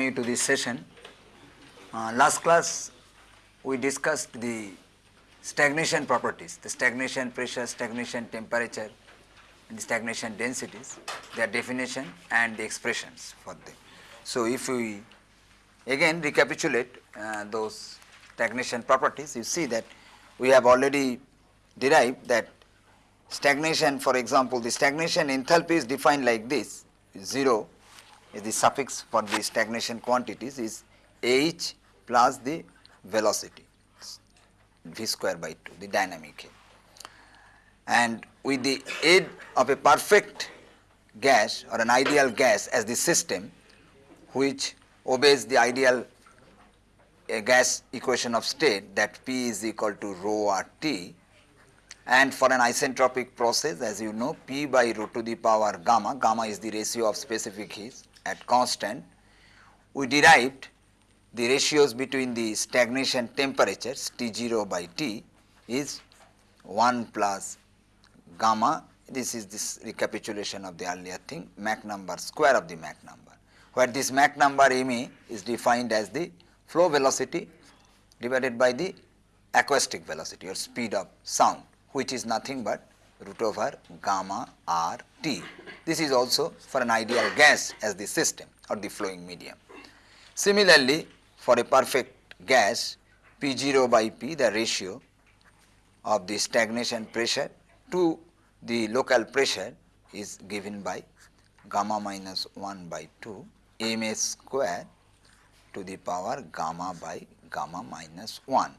Welcome you to this session. Uh, last class we discussed the stagnation properties, the stagnation pressure, stagnation temperature, and the stagnation densities, their definition and the expressions for them. So, if we again recapitulate uh, those stagnation properties, you see that we have already derived that stagnation for example, the stagnation enthalpy is defined like this 0 is the suffix for the stagnation quantities is h plus the velocity v square by 2 the dynamic head. And with the aid of a perfect gas or an ideal gas as the system which obeys the ideal gas equation of state that P is equal to rho r T and for an isentropic process as you know P by rho to the power gamma, gamma is the ratio of specific heat at constant, we derived the ratios between the stagnation temperatures T0 by T is 1 plus gamma, this is this recapitulation of the earlier thing, Mach number square of the Mach number, where this Mach number ME is defined as the flow velocity divided by the acoustic velocity or speed of sound, which is nothing but root over gamma r t. This is also for an ideal gas as the system or the flowing medium. Similarly, for a perfect gas P 0 by P the ratio of the stagnation pressure to the local pressure is given by gamma minus 1 by 2 m a square to the power gamma by gamma minus 1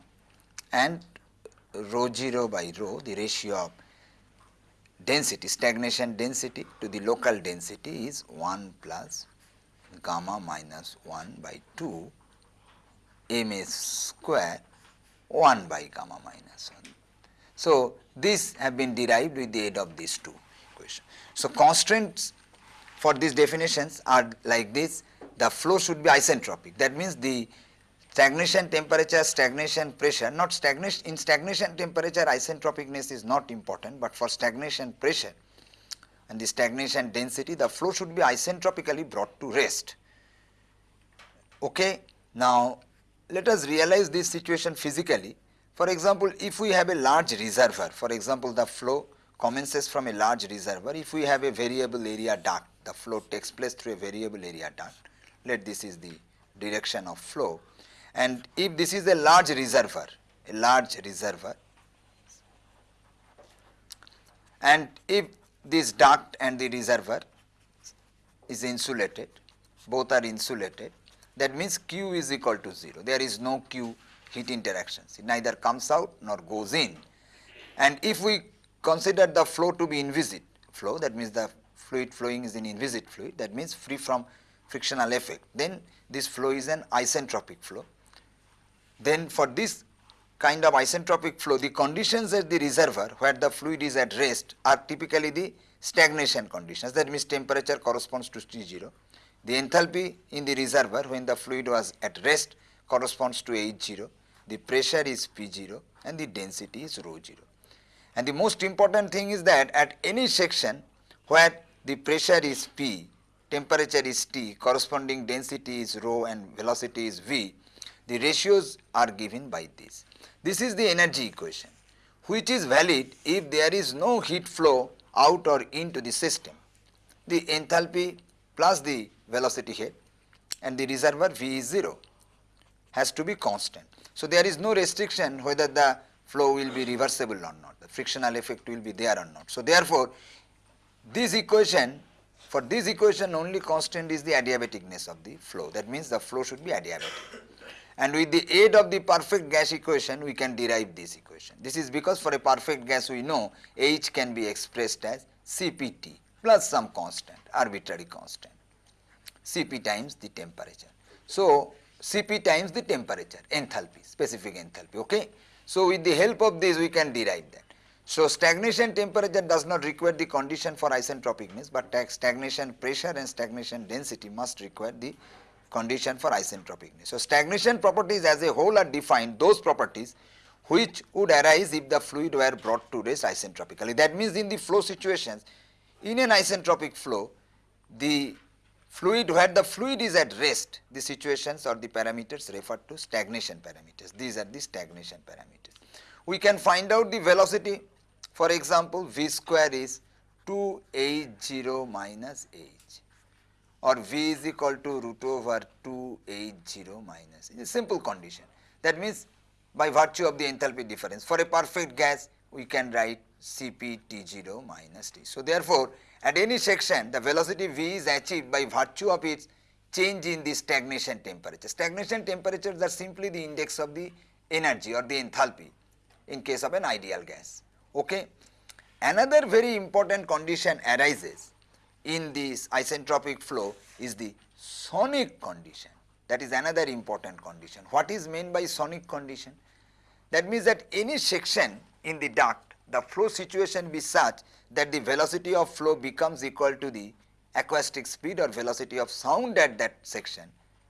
and rho 0 by rho the ratio of density stagnation density to the local density is 1 plus gamma minus 1 by 2 m a square 1 by gamma minus 1. So, these have been derived with the aid of these two equations. So, constraints for these definitions are like this the flow should be isentropic that means the stagnation temperature, stagnation pressure, not stagnation, in stagnation temperature isentropicness is not important, but for stagnation pressure and the stagnation density, the flow should be isentropically brought to rest. Okay. Now, let us realize this situation physically. For example, if we have a large reservoir, for example, the flow commences from a large reservoir, if we have a variable area duct, the flow takes place through a variable area duct, let this is the direction of flow and if this is a large reservoir, a large reservoir and if this duct and the reservoir is insulated, both are insulated, that means Q is equal to 0. There is no Q heat interactions, it neither comes out nor goes in. And if we consider the flow to be inviscid flow, that means the fluid flowing is in inviscid fluid, that means free from frictional effect, then this flow is an isentropic flow then for this kind of isentropic flow, the conditions at the reservoir where the fluid is at rest are typically the stagnation conditions that means temperature corresponds to T0. The enthalpy in the reservoir when the fluid was at rest corresponds to H0, the pressure is P0 and the density is rho 0. And the most important thing is that at any section where the pressure is P, temperature is T, corresponding density is rho and velocity is V, the ratios are given by this. This is the energy equation which is valid if there is no heat flow out or into the system. The enthalpy plus the velocity head and the reservoir V is 0 has to be constant. So, there is no restriction whether the flow will be reversible or not, the frictional effect will be there or not. So, therefore, this equation for this equation only constant is the adiabaticness of the flow that means the flow should be adiabatic and with the aid of the perfect gas equation we can derive this equation. This is because for a perfect gas we know H can be expressed as Cpt plus some constant arbitrary constant Cp times the temperature. So, Cp times the temperature enthalpy specific enthalpy ok. So, with the help of this we can derive that. So, stagnation temperature does not require the condition for isentropicness, but stagnation pressure and stagnation density must require the condition for isentropicness. So, stagnation properties as a whole are defined those properties which would arise if the fluid were brought to rest isentropically. That means, in the flow situations in an isentropic flow the fluid where the fluid is at rest, the situations or the parameters referred to stagnation parameters. These are the stagnation parameters. We can find out the velocity for example, v square is 2h0 minus h or v is equal to root over 2h0 minus. It's a simple condition. That means by virtue of the enthalpy difference for a perfect gas we can write Cp T0 minus T. So, therefore, at any section the velocity V is achieved by virtue of its change in the stagnation temperature. Stagnation temperatures are simply the index of the energy or the enthalpy in case of an ideal gas. Okay. Another very important condition arises in this isentropic flow is the sonic condition that is another important condition. What is meant by sonic condition? That means that any section in the duct the flow situation be such that the velocity of flow becomes equal to the acoustic speed or velocity of sound at that section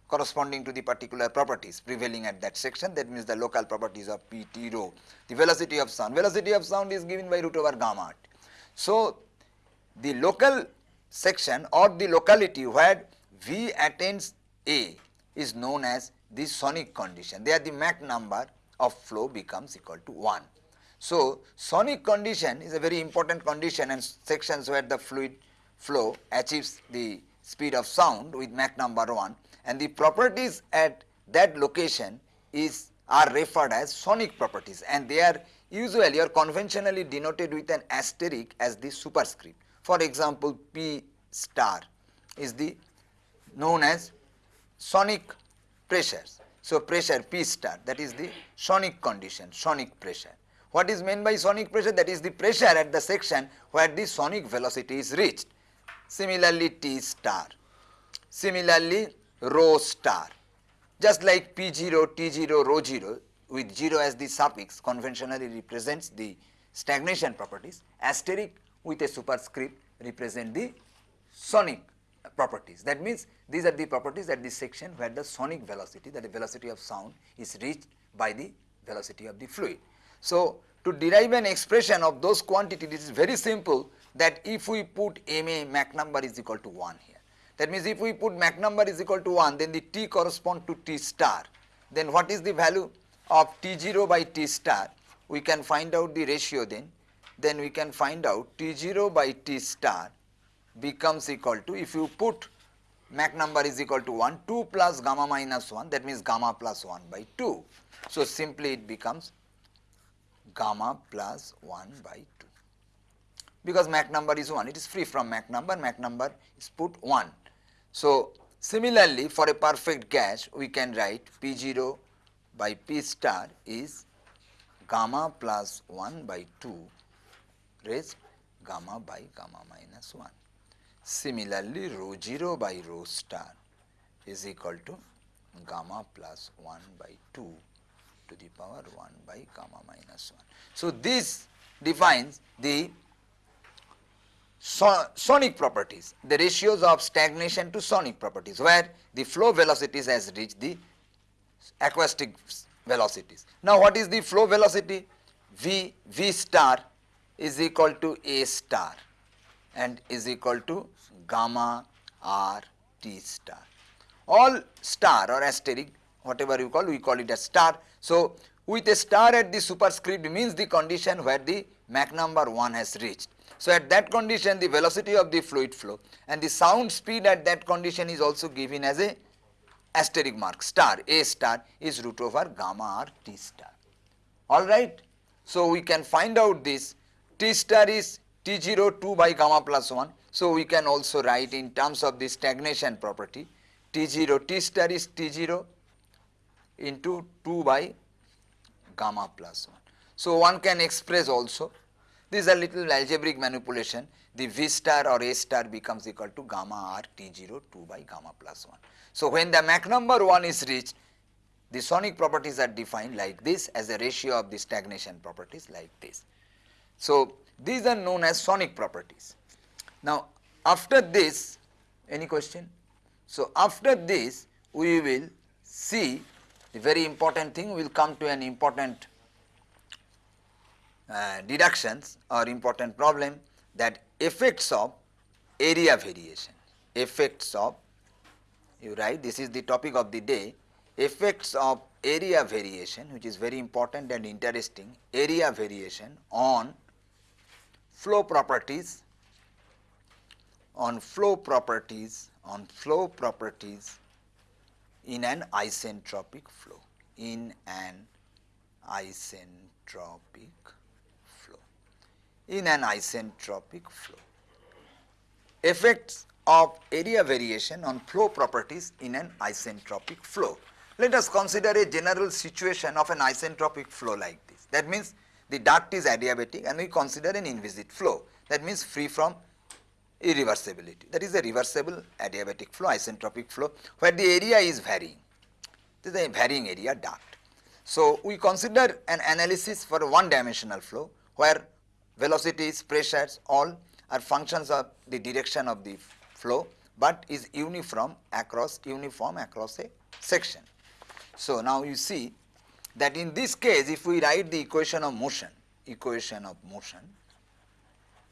corresponding to the particular properties prevailing at that section that means the local properties of P T rho. The velocity of sound, velocity of sound is given by root over gamma. So, the local section or the locality where V attains A is known as the sonic condition. There the Mach number of flow becomes equal to 1. So, sonic condition is a very important condition and sections where the fluid flow achieves the speed of sound with Mach number 1 and the properties at that location is are referred as sonic properties and they are usually or conventionally denoted with an asterisk as the superscript. For example, P star is the known as sonic pressures. So, pressure P star that is the sonic condition, sonic pressure. What is meant by sonic pressure? That is the pressure at the section where the sonic velocity is reached. Similarly, T star. Similarly, rho star. Just like P0, T0, rho 0 with 0 as the suffix conventionally represents the stagnation properties, asterisk with a superscript represent the sonic properties. That means, these are the properties at this section where the sonic velocity that the velocity of sound is reached by the velocity of the fluid. So, to derive an expression of those quantities it is very simple that if we put MA Mach number is equal to 1 here that means, if we put Mach number is equal to 1 then the T correspond to T star then what is the value of T0 by T star we can find out the ratio then then we can find out T0 by T star becomes equal to if you put Mach number is equal to 1 2 plus gamma minus 1 that means gamma plus 1 by 2. So, simply it becomes gamma plus 1 by 2 because Mach number is 1 it is free from Mach number Mach number is put 1 so, similarly for a perfect gas we can write P0 by P star is gamma plus 1 by 2 raised gamma by gamma minus 1. Similarly, rho 0 by rho star is equal to gamma plus 1 by 2 to the power 1 by gamma minus 1. So, this defines the so, sonic properties, the ratios of stagnation to sonic properties where the flow velocities has reached the acoustic velocities. Now, what is the flow velocity? V, V star is equal to A star and is equal to gamma R T star. All star or asterisk whatever you call we call it a star. So, with a star at the superscript means the condition where the Mach number 1 has reached. So, at that condition the velocity of the fluid flow and the sound speed at that condition is also given as a asterisk mark star A star is root over gamma r T star. Alright. So, we can find out this T star is T0 2 by gamma plus 1. So, we can also write in terms of the stagnation property T0 T star is T0 into 2 by gamma plus 1. So, one can express also this is a little algebraic manipulation. The V star or A star becomes equal to gamma r T0 2 by gamma plus 1. So, when the Mach number 1 is reached, the sonic properties are defined like this as a ratio of the stagnation properties like this. So, these are known as sonic properties. Now, after this, any question? So, after this, we will see the very important thing, we will come to an important uh, deductions or important problem that effects of area variation, effects of you write this is the topic of the day effects of area variation which is very important and interesting area variation on flow properties on flow properties on flow properties in an isentropic flow in an isentropic flow in an isentropic flow. Effects of area variation on flow properties in an isentropic flow. Let us consider a general situation of an isentropic flow like this. That means the duct is adiabatic and we consider an inviscid flow that means free from irreversibility that is a reversible adiabatic flow isentropic flow where the area is varying this is a varying area duct. So, we consider an analysis for a one dimensional flow where velocities, pressures all are functions of the direction of the flow, but is uniform across uniform across a section. So, now you see that in this case if we write the equation of motion, equation of motion,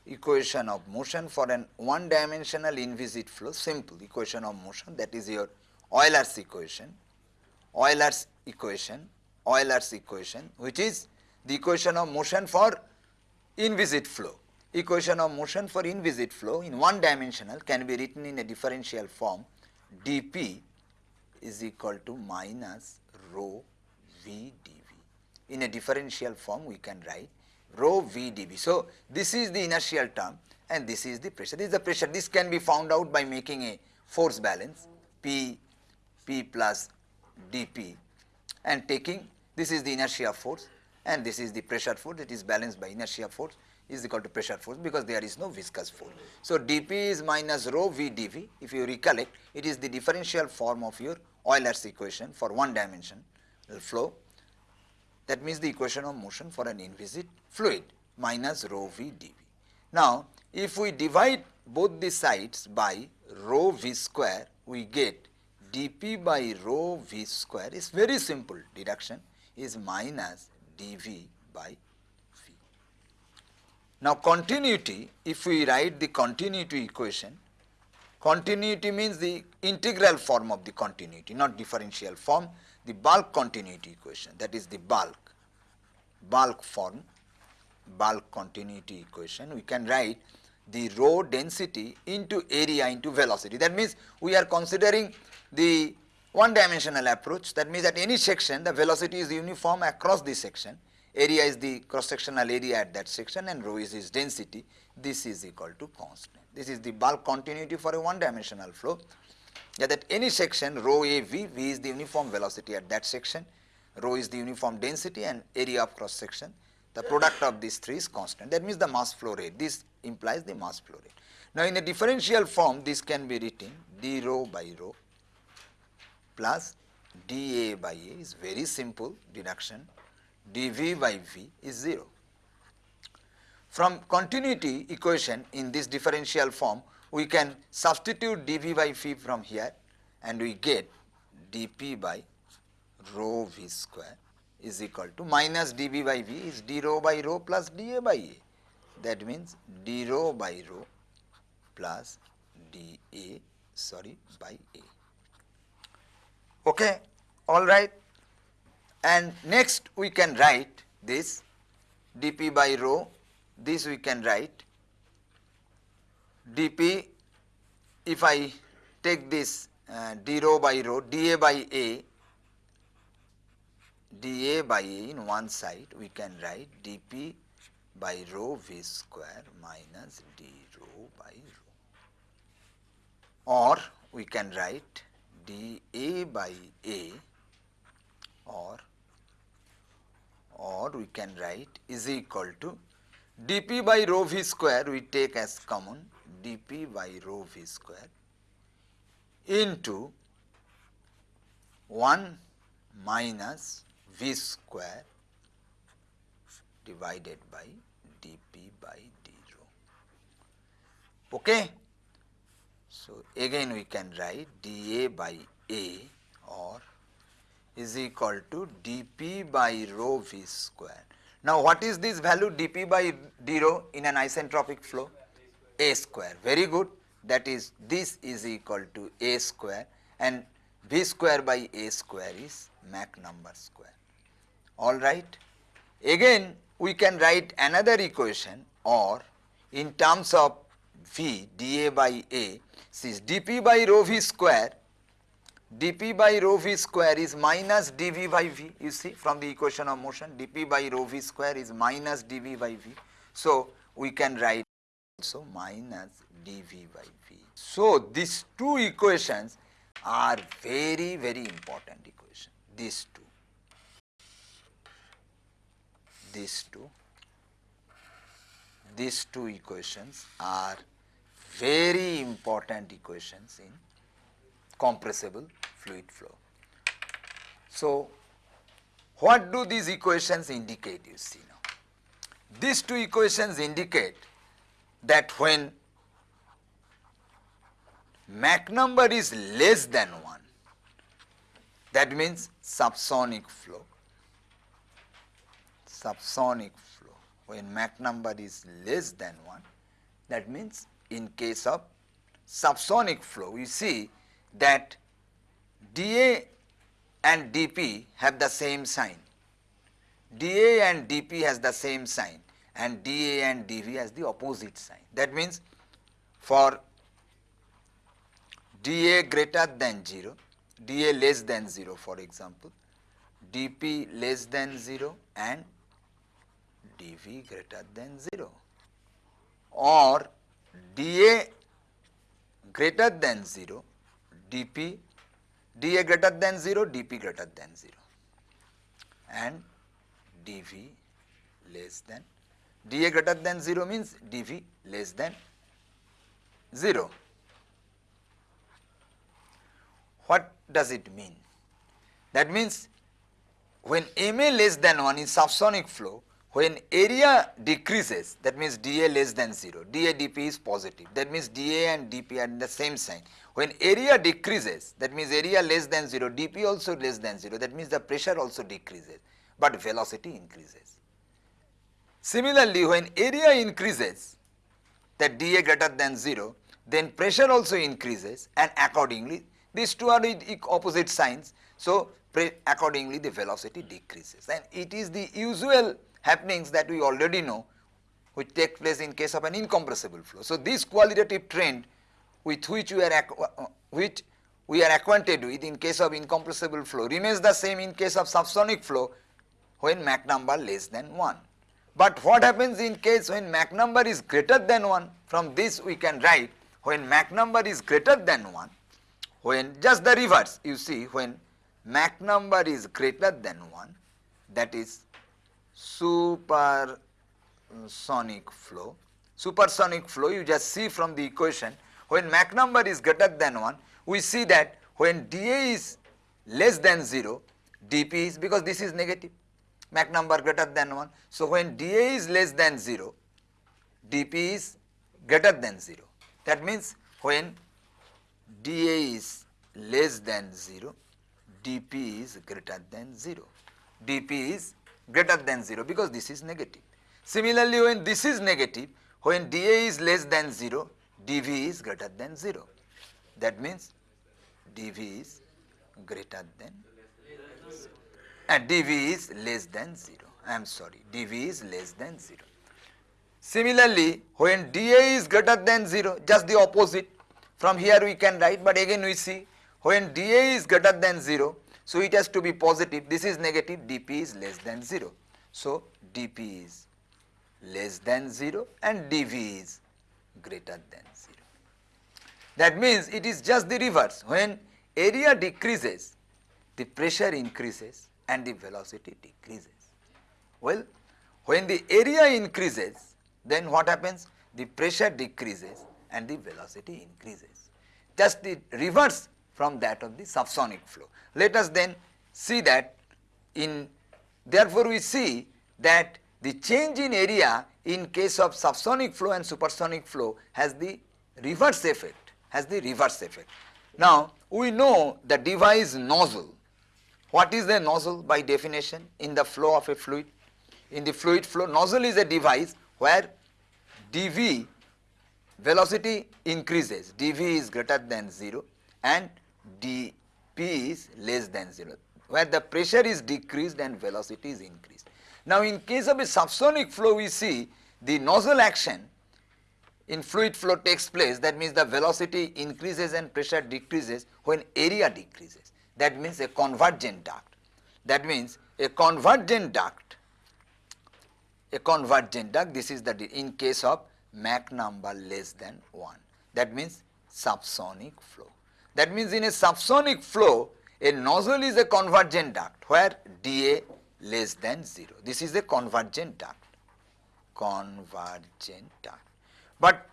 equation of motion for an one dimensional inviscid flow, simple equation of motion that is your Euler's equation, Euler's equation Euler's equation which is the equation of motion for inviscid flow. Equation of motion for inviscid flow in one dimensional can be written in a differential form dp is equal to minus rho v dv. In a differential form we can write rho v dv. So, this is the inertial term and this is the pressure. This is the pressure. This can be found out by making a force balance P, P plus dp and taking this is the inertia force and this is the pressure force it is balanced by inertia force is equal to pressure force because there is no viscous force. So, dp is minus rho v dv if you recollect it is the differential form of your Euler's equation for one dimension flow that means the equation of motion for an inviscid fluid minus rho v dv. Now, if we divide both the sides by rho v square we get dp by rho v square is very simple deduction is minus dv by v. Now continuity if we write the continuity equation continuity means the integral form of the continuity not differential form the bulk continuity equation that is the bulk bulk form bulk continuity equation we can write the rho density into area into velocity. That means we are considering the one dimensional approach. That means at any section the velocity is uniform across the section, area is the cross sectional area at that section and rho is its density, this is equal to constant. This is the bulk continuity for a one dimensional flow that at any section rho a v, v is the uniform velocity at that section, rho is the uniform density and area of cross section. The product of these three is constant that means the mass flow rate, this implies the mass flow rate. Now in a differential form this can be written d rho by rho plus dA by A is very simple deduction, dV by V is 0. From continuity equation in this differential form, we can substitute dV by V from here and we get dP by rho V square is equal to minus dV by V is d rho by rho plus dA by A. That means d rho by rho plus dA sorry by A okay all right and next we can write this dp by rho this we can write dp if I take this uh, d rho by rho dA by A dA by A in one side we can write dp by rho v square minus d rho by rho. Or we can write dA by A or or we can write is equal to dP by rho v square we take as common dP by rho v square into 1 minus v square divided by dP by d rho. Okay. So, again we can write dA by A or is equal to dP by rho V square. Now, what is this value dP by d rho in an isentropic flow? A square, very good that is this is equal to A square and b square by a square is Mach number square. Alright. Again we can write another equation or in terms of v dA by A, since dP by rho v square dP by rho v square is minus dV by V you see from the equation of motion dP by rho v square is minus dV by V. So, we can write also minus dV by V. So, these two equations are very very important equation these two these two these two equations are very important equations in compressible fluid flow. So, what do these equations indicate you see now? These two equations indicate that when Mach number is less than 1 that means subsonic flow. Subsonic flow. When Mach number is less than 1 that means in case of subsonic flow we see that dA and dP have the same sign. dA and dP has the same sign and dA and dV has the opposite sign. That means for dA greater than 0, dA less than 0 for example, dP less than 0 and dV greater than 0 or dA greater than 0, dP, dA greater than 0, dP greater than 0 and dV less than, dA greater than 0 means dV less than 0. What does it mean? That means when MA less than 1 in subsonic flow, when area decreases, that means dA less than 0, dA dP is positive, that means dA and dP are in the same sign. When area decreases, that means area less than 0, dP also less than 0, that means the pressure also decreases, but velocity increases. Similarly, when area increases, that dA greater than 0, then pressure also increases and accordingly these two are opposite signs. So, accordingly the velocity decreases and it is the usual happenings that we already know which take place in case of an incompressible flow. So, this qualitative trend with which we are uh, which we are acquainted with in case of incompressible flow remains the same in case of subsonic flow when Mach number less than 1. But what happens in case when Mach number is greater than 1 from this we can write when Mach number is greater than 1 when just the reverse you see when Mach number is greater than 1 that is supersonic flow. Supersonic flow you just see from the equation when Mach number is greater than 1 we see that when dA is less than 0 dP is because this is negative Mach number greater than 1. So, when dA is less than 0 dP is greater than 0 that means when dA is less than 0, dP is greater than 0. dP is greater than 0 because this is negative. Similarly, when this is negative, when dA is less than 0, dV is greater than 0. That means dV is greater than and dV is less than 0. I am sorry, dV is less than 0. Similarly, when dA is greater than 0, just the opposite, from here we can write, but again we see when dA is greater than 0, so it has to be positive, this is negative, dP is less than 0. So, dP is less than 0 and dV is greater than 0. That means it is just the reverse. When area decreases, the pressure increases and the velocity decreases. Well, when the area increases, then what happens? The pressure decreases and the velocity increases. Just the reverse from that of the subsonic flow. Let us then see that in therefore we see that the change in area in case of subsonic flow and supersonic flow has the reverse effect, has the reverse effect. Now, we know the device nozzle. What is the nozzle by definition in the flow of a fluid? In the fluid flow, nozzle is a device where dV velocity increases, dV is greater than 0 and d P is less than 0 where the pressure is decreased and velocity is increased. Now in case of a subsonic flow we see the nozzle action in fluid flow takes place that means the velocity increases and pressure decreases when area decreases that means a convergent duct. That means a convergent duct a convergent duct this is the in case of Mach number less than 1 that means subsonic flow. That means in a subsonic flow a nozzle is a convergent duct where dA less than 0 this is a convergent duct convergent duct. But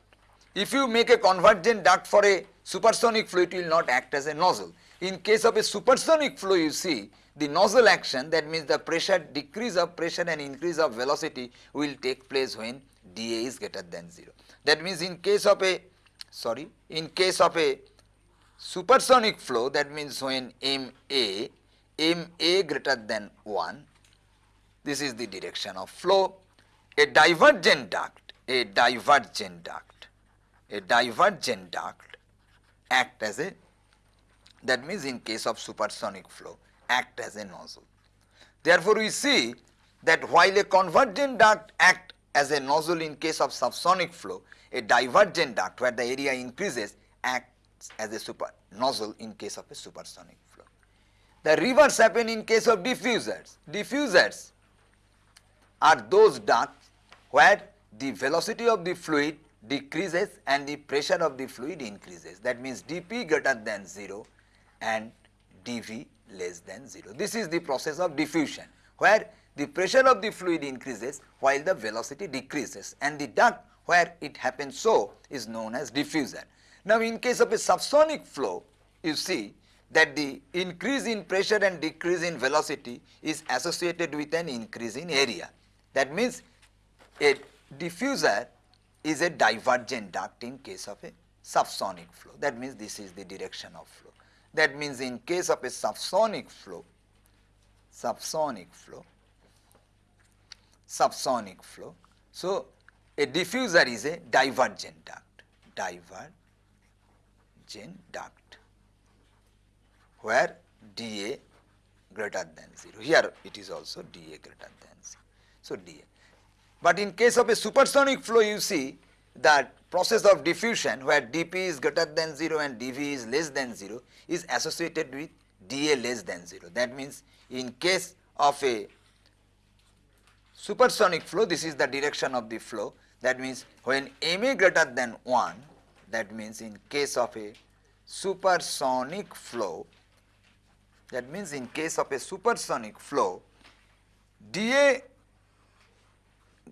if you make a convergent duct for a supersonic flow it will not act as a nozzle. In case of a supersonic flow you see the nozzle action that means the pressure decrease of pressure and increase of velocity will take place when dA is greater than 0. That means in case of a sorry in case of a supersonic flow that means when MA MA greater than 1 this is the direction of flow a divergent duct a divergent duct a divergent duct act as a that means in case of supersonic flow act as a nozzle. Therefore, we see that while a convergent duct act as a nozzle in case of subsonic flow, a divergent duct where the area increases acts as a super nozzle in case of a supersonic flow. The reverse happen in case of diffusers. Diffusers are those ducts where the velocity of the fluid decreases and the pressure of the fluid increases. That means dP greater than 0 and dV less than 0. This is the process of diffusion where the pressure of the fluid increases while the velocity decreases and the duct where it happens so is known as diffuser. Now in case of a subsonic flow you see that the increase in pressure and decrease in velocity is associated with an increase in area. That means a diffuser is a divergent duct in case of a subsonic flow. That means this is the direction of flow. That means in case of a subsonic flow, subsonic flow, subsonic flow. So, a diffuser is a divergent duct, divergent duct where dA greater than 0. Here it is also dA greater than 0. So, dA. But in case of a supersonic flow you see that process of diffusion where dP is greater than 0 and dV is less than 0 is associated with dA less than 0. That means in case of a supersonic flow this is the direction of the flow that means when MA greater than 1 that means in case of a supersonic flow that means in case of a supersonic flow dA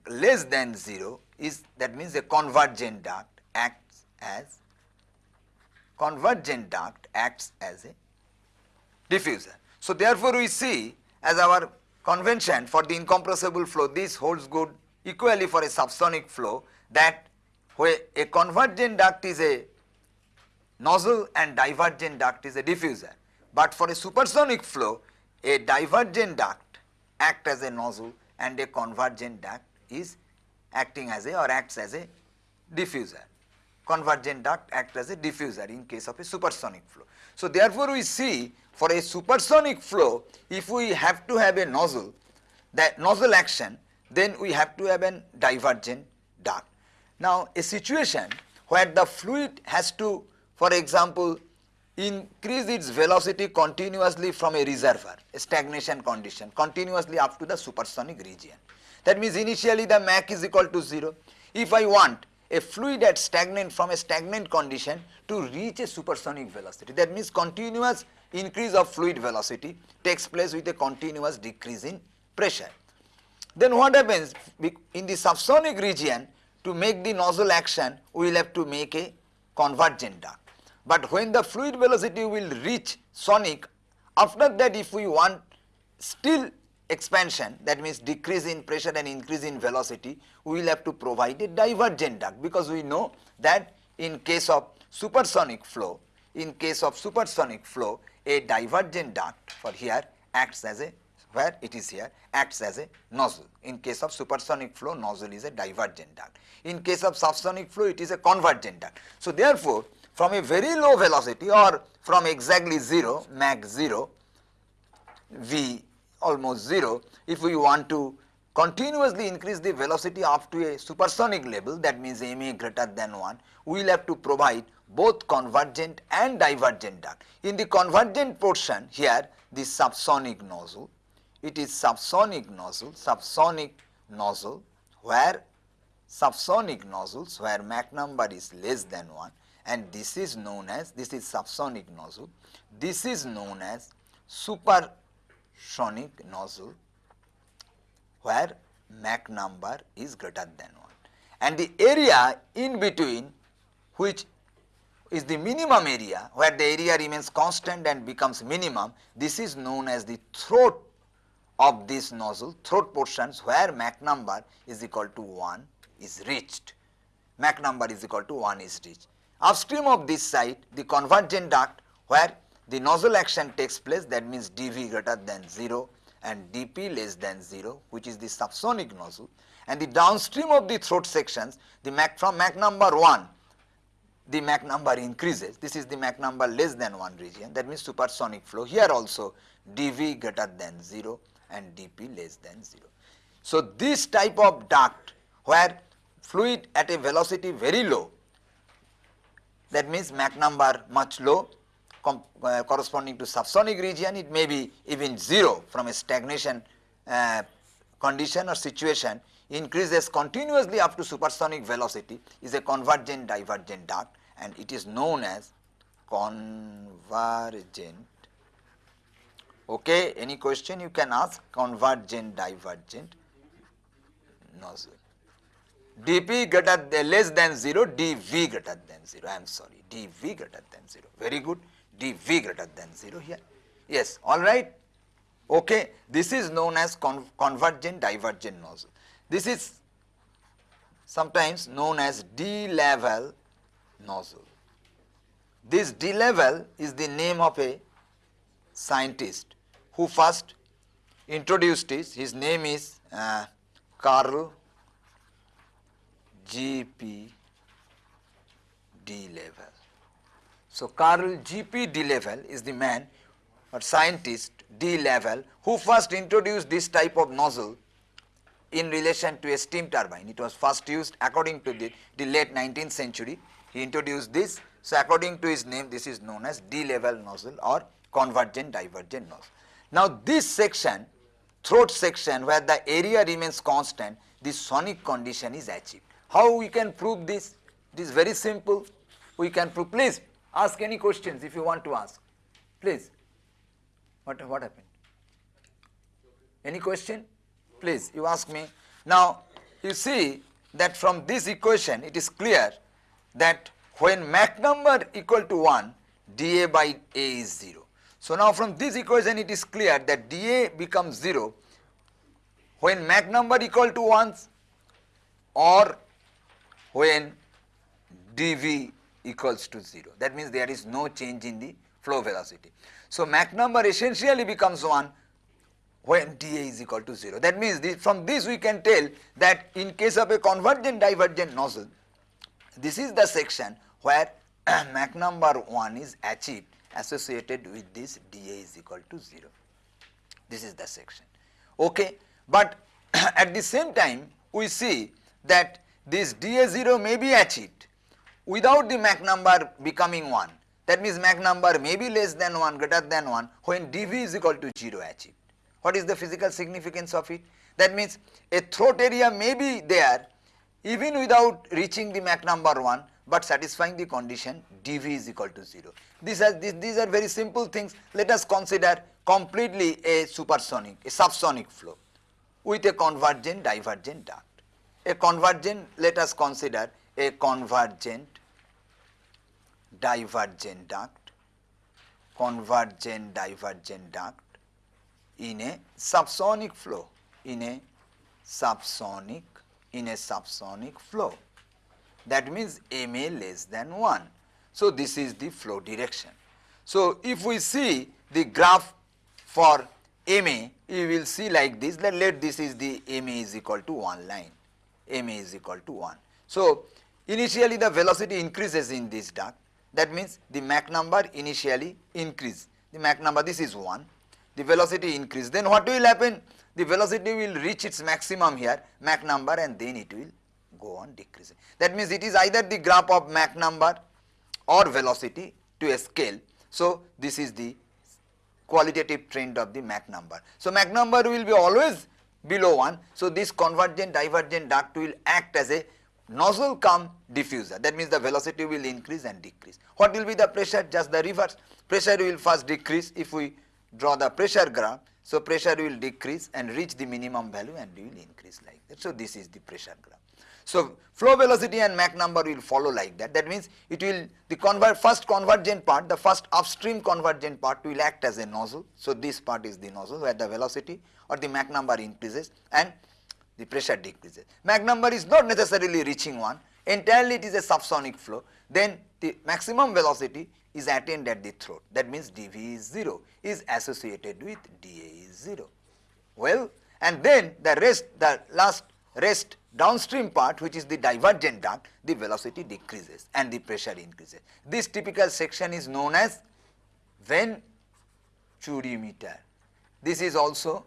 less than 0 is that means a convergent duct acts as convergent duct acts as a diffuser. So, therefore, we see as our convention for the incompressible flow this holds good equally for a subsonic flow that where a convergent duct is a nozzle and divergent duct is a diffuser. But for a supersonic flow a divergent duct act as a nozzle and a convergent duct is acting as a or acts as a diffuser. Convergent duct act as a diffuser in case of a supersonic flow. So, therefore, we see for a supersonic flow if we have to have a nozzle that nozzle action then we have to have a divergent duct. Now, a situation where the fluid has to for example increase its velocity continuously from a reservoir, a stagnation condition continuously up to the supersonic region. That means initially the Mach is equal to 0. If I want a fluid at stagnant from a stagnant condition to reach a supersonic velocity, that means continuous increase of fluid velocity takes place with a continuous decrease in pressure. Then what happens in the subsonic region to make the nozzle action we will have to make a convergent duct. But when the fluid velocity will reach sonic after that if we want still expansion that means decrease in pressure and increase in velocity we will have to provide a divergent duct because we know that in case of supersonic flow in case of supersonic flow a divergent duct for here acts as a where it is here acts as a nozzle. In case of supersonic flow nozzle is a divergent duct. In case of subsonic flow it is a convergent duct. So therefore from a very low velocity or from exactly 0 Mach 0 v almost 0 if we want to continuously increase the velocity up to a supersonic level that means ma greater than 1 we will have to provide both convergent and divergent duct. In the convergent portion here the subsonic nozzle it is subsonic nozzle subsonic nozzle where subsonic nozzles where Mach number is less than 1 and this is known as this is subsonic nozzle this is known as supersonic nozzle where Mach number is greater than 1 and the area in between which is the minimum area where the area remains constant and becomes minimum this is known as the throat of this nozzle throat portions where Mach number is equal to 1 is reached Mach number is equal to 1 is reached. Upstream of this side the convergent duct where the nozzle action takes place that means dV greater than 0 and dP less than 0 which is the subsonic nozzle. And the downstream of the throat sections the Mach from Mach number 1 the Mach number increases. This is the Mach number less than 1 region. That means supersonic flow. Here also dV greater than 0 and dP less than 0. So, this type of duct where fluid at a velocity very low that means Mach number much low uh, corresponding to subsonic region it may be even 0 from a stagnation uh, condition or situation increases continuously up to supersonic velocity is a convergent divergent duct and it is known as convergent. Okay, any question you can ask convergent divergent nozzle. dP greater than less than 0, dV greater than 0, I am sorry, dV greater than 0, very good dV greater than 0 here. Yes, all right. Okay, this is known as con convergent divergent nozzle. This is sometimes known as de Laval nozzle. This de Laval is the name of a scientist who first introduced this. His name is uh, Carl G.P. de Laval. So, Carl G.P. de Laval is the man or scientist de Laval who first introduced this type of nozzle in relation to a steam turbine. It was first used according to the, the late 19th century. He introduced this. So, according to his name this is known as de Laval nozzle or convergent divergent nozzle. Now, this section throat section where the area remains constant the sonic condition is achieved. How we can prove this? It is very simple. We can prove please Ask any questions if you want to ask. Please. What, what happened? Any question? Please, you ask me. Now, you see that from this equation, it is clear that when Mach number equal to 1, dA by A is 0. So, now from this equation, it is clear that dA becomes 0 when Mach number equal to 1 or when dV equals to 0. That means there is no change in the flow velocity. So, Mach number essentially becomes 1 when dA is equal to 0. That means this, from this we can tell that in case of a convergent divergent nozzle, this is the section where Mach number 1 is achieved associated with this dA is equal to 0. This is the section. Okay. But at the same time we see that this dA 0 may be achieved without the Mach number becoming 1. That means Mach number may be less than 1 greater than 1 when dV is equal to 0 achieved. What is the physical significance of it? That means a throat area may be there even without reaching the Mach number 1 but satisfying the condition dV is equal to 0. These are, these, these are very simple things. Let us consider completely a supersonic, a subsonic flow with a convergent divergent duct. A convergent, let us consider a convergent divergent duct, convergent divergent duct in a subsonic flow, in a subsonic, in a subsonic flow. That means MA less than 1. So, this is the flow direction. So, if we see the graph for MA, you will see like this, let, let this is the MA is equal to 1 line, MA is equal to 1. So, initially the velocity increases in this duct, that means the Mach number initially increase. The Mach number this is 1, the velocity increase. Then what will happen? The velocity will reach its maximum here, Mach number and then it will go on decreasing. That means it is either the graph of Mach number or velocity to a scale. So, this is the qualitative trend of the Mach number. So, Mach number will be always below 1. So, this convergent divergent duct will act as a nozzle come diffuser that means the velocity will increase and decrease. What will be the pressure? Just the reverse. Pressure will first decrease if we draw the pressure graph. So, pressure will decrease and reach the minimum value and will increase like that. So, this is the pressure graph. So, flow velocity and Mach number will follow like that. That means it will the convert first convergent part, the first upstream convergent part will act as a nozzle. So, this part is the nozzle where the velocity or the Mach number increases and the pressure decreases. Mach number is not necessarily reaching 1, entirely it is a subsonic flow. Then the maximum velocity is attained at the throat. That means dV is 0 is associated with dA is 0. Well, and then the rest, the last rest downstream part which is the divergent duct, the velocity decreases and the pressure increases. This typical section is known as venturimeter. This is also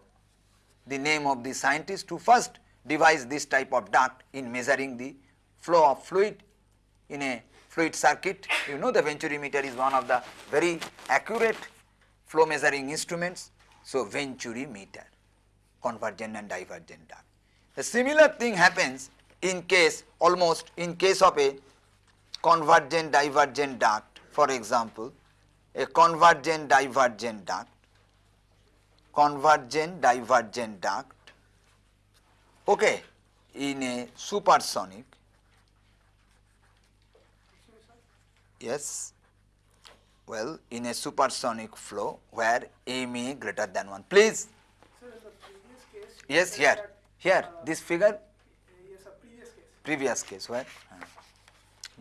the name of the scientist who first devised this type of duct in measuring the flow of fluid in a fluid circuit. You know the venturimeter is one of the very accurate flow measuring instruments. So, venturimeter convergent and divergent duct. A similar thing happens in case almost in case of a convergent divergent duct for example, a convergent divergent duct convergent divergent duct. Okay, in a supersonic. Yes. Well in a supersonic flow where ma greater than 1 please. Yes here. Here. This figure? Previous case previous case where? Uh,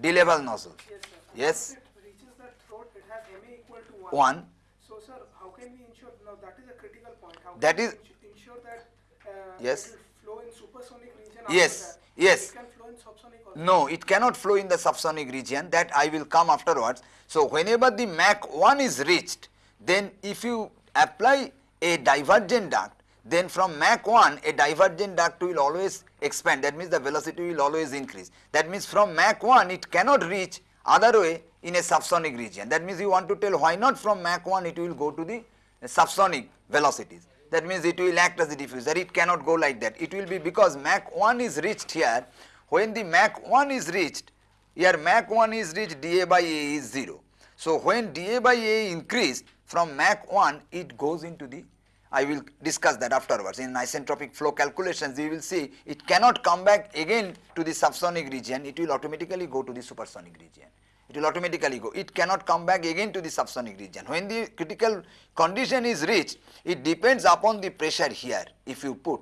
de Laval nozzle. Yes yes. It reaches the throat. It has ma equal to 1 1 so sir how can we ensure now that is a critical point how That ensure that uh, Yes. it will flow in supersonic region Yes, yes. it can flow in subsonic also No, it cannot flow in the subsonic region that I will come afterwards. So, whenever the Mach 1 is reached, then if you apply a divergent duct, then from Mach 1 a divergent duct will always expand that means the velocity will always increase. That means from Mach 1 it cannot reach other way in a subsonic region. That means you want to tell why not from Mach 1 it will go to the subsonic velocities. That means it will act as a diffuser, it cannot go like that. It will be because Mach 1 is reached here, when the Mach 1 is reached, here Mach 1 is reached dA by A is 0. So, when dA by A increased from Mach 1 it goes into the I will discuss that afterwards. In isentropic flow calculations you will see it cannot come back again to the subsonic region. It will automatically go to the supersonic region it will automatically go. It cannot come back again to the subsonic region. When the critical condition is reached it depends upon the pressure here. If you put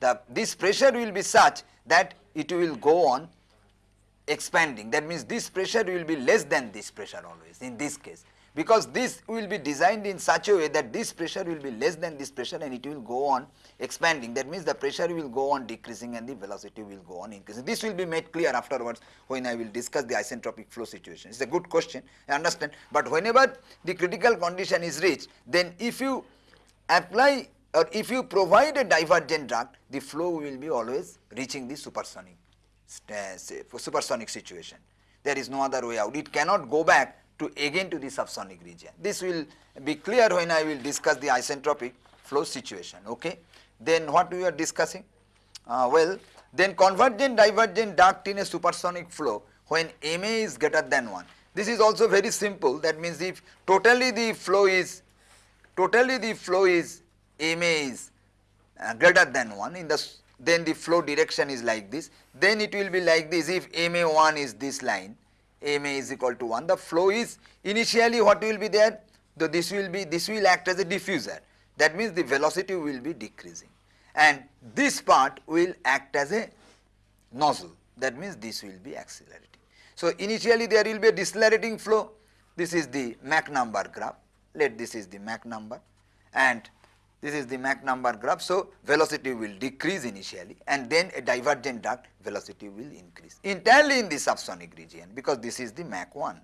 the this pressure will be such that it will go on expanding. That means this pressure will be less than this pressure always in this case because this will be designed in such a way that this pressure will be less than this pressure and it will go on expanding that means the pressure will go on decreasing and the velocity will go on increasing this will be made clear afterwards when I will discuss the isentropic flow situation it's a good question I understand but whenever the critical condition is reached then if you apply or if you provide a divergent duct the flow will be always reaching the supersonic for supersonic situation. There is no other way out. It cannot go back to again to the subsonic region. This will be clear when I will discuss the isentropic flow situation. Okay. Then what we are discussing? Uh, well, then convergent divergent duct in a supersonic flow when Ma is greater than 1. This is also very simple. That means if totally the flow is totally the flow is Ma is uh, greater than 1 in the then the flow direction is like this then it will be like this if ma1 is this line ma is equal to 1 the flow is initially what will be there? The this will be this will act as a diffuser. That means the velocity will be decreasing. And this part will act as a nozzle. That means this will be accelerating. So, initially there will be a decelerating flow. This is the Mach number graph. Let this is the Mach number. And this is the Mach number graph. So, velocity will decrease initially and then a divergent duct velocity will increase entirely in the subsonic region because this is the Mach 1.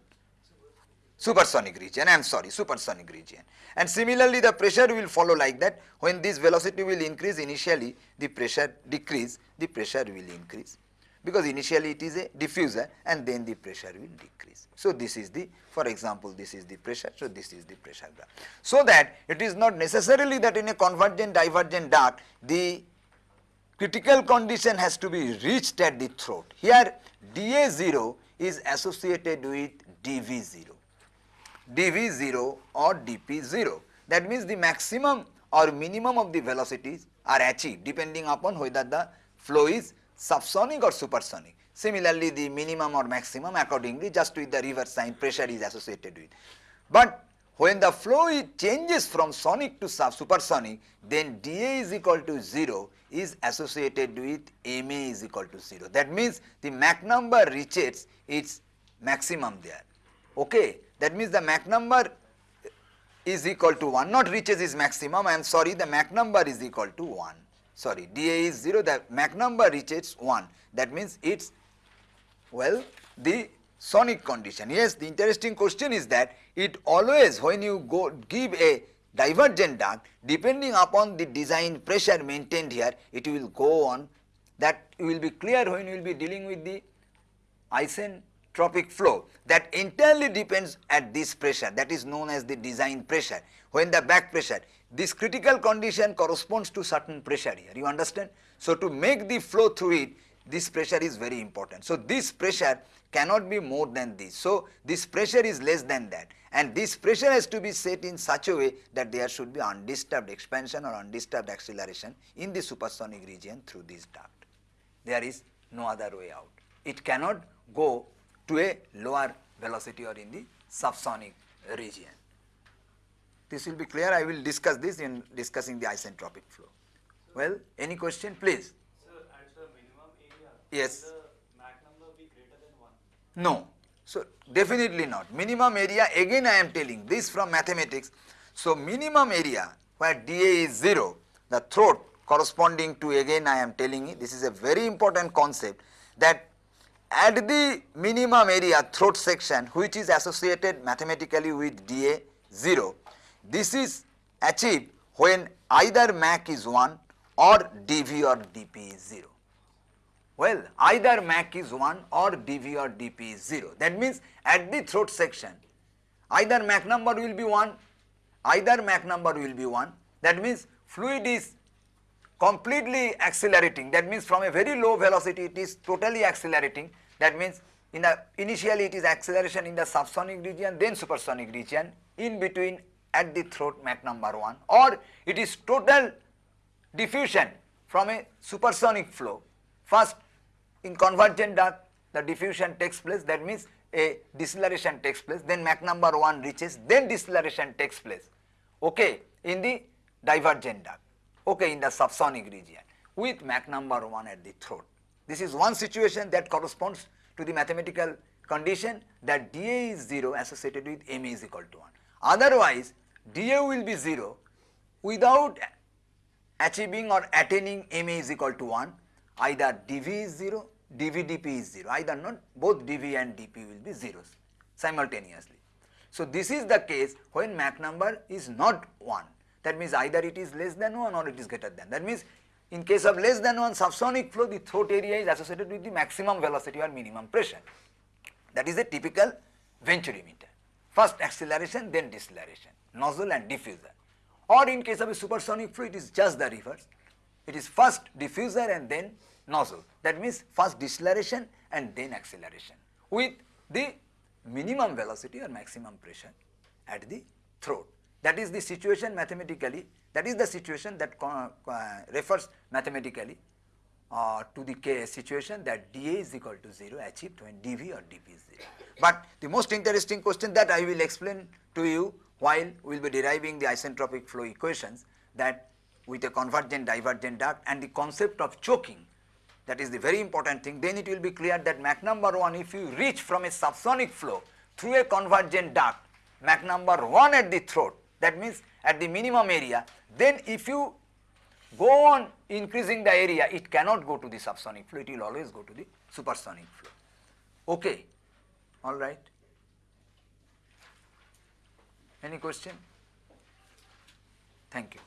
supersonic region, I am sorry, supersonic region. And similarly, the pressure will follow like that. When this velocity will increase initially, the pressure decrease, the pressure will increase because initially it is a diffuser and then the pressure will decrease. So, this is the for example, this is the pressure, so this is the pressure graph. So, that it is not necessarily that in a convergent divergent duct the critical condition has to be reached at the throat. Here dA0 is associated with dV0, dV0 or dP0. That means the maximum or minimum of the velocities are achieved depending upon whether the flow is subsonic or supersonic. Similarly, the minimum or maximum accordingly just with the reverse sign pressure is associated with. But when the flow changes from sonic to sub supersonic, then dA is equal to 0 is associated with Ma is equal to 0. That means the Mach number reaches its maximum there. Okay. That means the Mach number is equal to 1, not reaches its maximum, I am sorry, the Mach number is equal to 1. Sorry, dA is 0, the Mach number reaches 1. That means it's, well, the sonic condition. Yes, the interesting question is that it always when you go give a divergent duct depending upon the design pressure maintained here it will go on that will be clear when you will be dealing with the isentropic flow that entirely depends at this pressure that is known as the design pressure when the back pressure this critical condition corresponds to certain pressure here you understand. So, to make the flow through it this pressure is very important. So, this pressure cannot be more than this. So, this pressure is less than that and this pressure has to be set in such a way that there should be undisturbed expansion or undisturbed acceleration in the supersonic region through this duct. There is no other way out. It cannot go to a lower velocity or in the subsonic region. This will be clear. I will discuss this in discussing the isentropic flow. Well, any question please? Sir, at the minimum area, Yes. will the Mach number be greater than 1? No. So, definitely not. Minimum area again I am telling this from mathematics. So, minimum area where dA is 0, the throat corresponding to again I am telling you this is a very important concept that at the minimum area throat section which is associated mathematically with dA 0, this is achieved when either Mach is 1 or dV or dP is 0. Well, either Mach is 1 or dV or dP is 0. That means at the throat section, either Mach number will be 1, either Mach number will be 1. That means fluid is completely accelerating. That means from a very low velocity it is totally accelerating. That means in the initially it is acceleration in the subsonic region, then supersonic region, in between at the throat Mach number 1 or it is total diffusion from a supersonic flow. First in convergent duct the diffusion takes place that means a deceleration takes place then Mach number 1 reaches then deceleration takes place okay in the divergent duct okay in the subsonic region with Mach number 1 at the throat. This is one situation that corresponds to the mathematical condition that dA is 0 associated with Ma is equal to 1. Otherwise dA will be 0 without achieving or attaining Ma is equal to 1 either dV is 0, dV dP is 0 either not both dV and dP will be zeros simultaneously. So, this is the case when Mach number is not 1 that means either it is less than 1 or it is greater than. That means in case of less than 1 subsonic flow the throat area is associated with the maximum velocity or minimum pressure. That is a typical venturimeter first acceleration then deceleration. Nozzle and diffuser. Or in case of a supersonic flow it is just the reverse. It is first diffuser and then nozzle. That means first deceleration and then acceleration. With the minimum velocity or maximum pressure at the throat. That is the situation mathematically. That is the situation that uh, refers mathematically uh, to the case situation that dA is equal to 0 achieved when dV or dP is 0. But the most interesting question that I will explain to you while we will be deriving the isentropic flow equations that with a convergent divergent duct and the concept of choking that is the very important thing then it will be clear that Mach number 1 if you reach from a subsonic flow through a convergent duct Mach number 1 at the throat that means at the minimum area then if you go on increasing the area. It cannot go to the subsonic flow it will always go to the supersonic flow okay. All right. Any question? Thank you.